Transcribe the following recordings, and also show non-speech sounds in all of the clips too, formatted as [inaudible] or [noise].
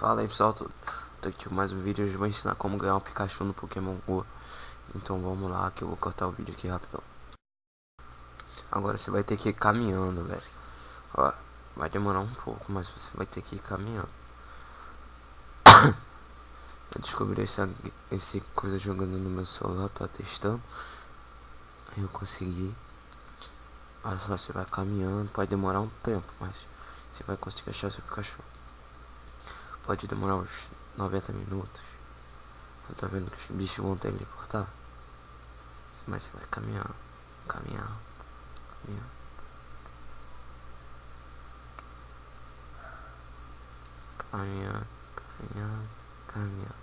Fala aí pessoal, tô, tô aqui com mais um vídeo, hoje eu vou ensinar como ganhar um Pikachu no Pokémon GO. Então vamos lá que eu vou cortar o vídeo aqui rapidão. Agora você vai ter que ir caminhando, velho. Ó, vai demorar um pouco, mas você vai ter que ir caminhando. [coughs] Eu descobri essa, esse coisa jogando no meu celular, tô testando. Aí eu consegui. Olha só, você vai caminhando, pode demorar um tempo, mas você vai conseguir achar seu Pikachu Pode demorar uns 90 minutos. Você tá vendo que os bichos vão teleportar? Mas você vai caminhar, caminhar, caminhar. Caminhar, caminhar, caminhar.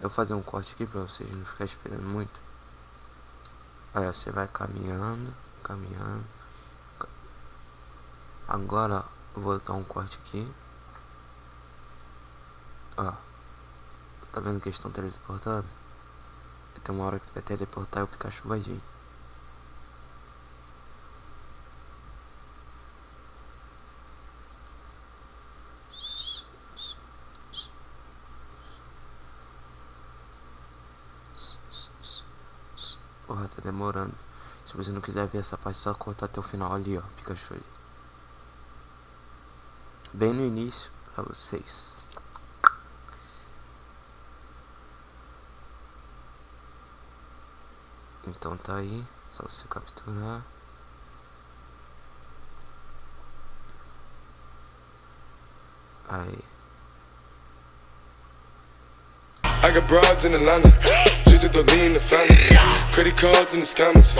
Eu vou fazer um corte aqui pra vocês não ficarem esperando muito. Aí você vai caminhando, caminhando. Agora eu vou dar um corte aqui. Ó. Tá vendo que eles estão teleportando? Tem uma hora que vai teleportar e o Pikachu vai vir. Porra, tá demorando. Se você não quiser ver essa parte, só cortar até o final ali, ó. Pikachu ali bem no início para vocês. Então tá aí, só você capturar. Aí. I got broads in Atlanta, just to lean the family, credit cards in the scammers.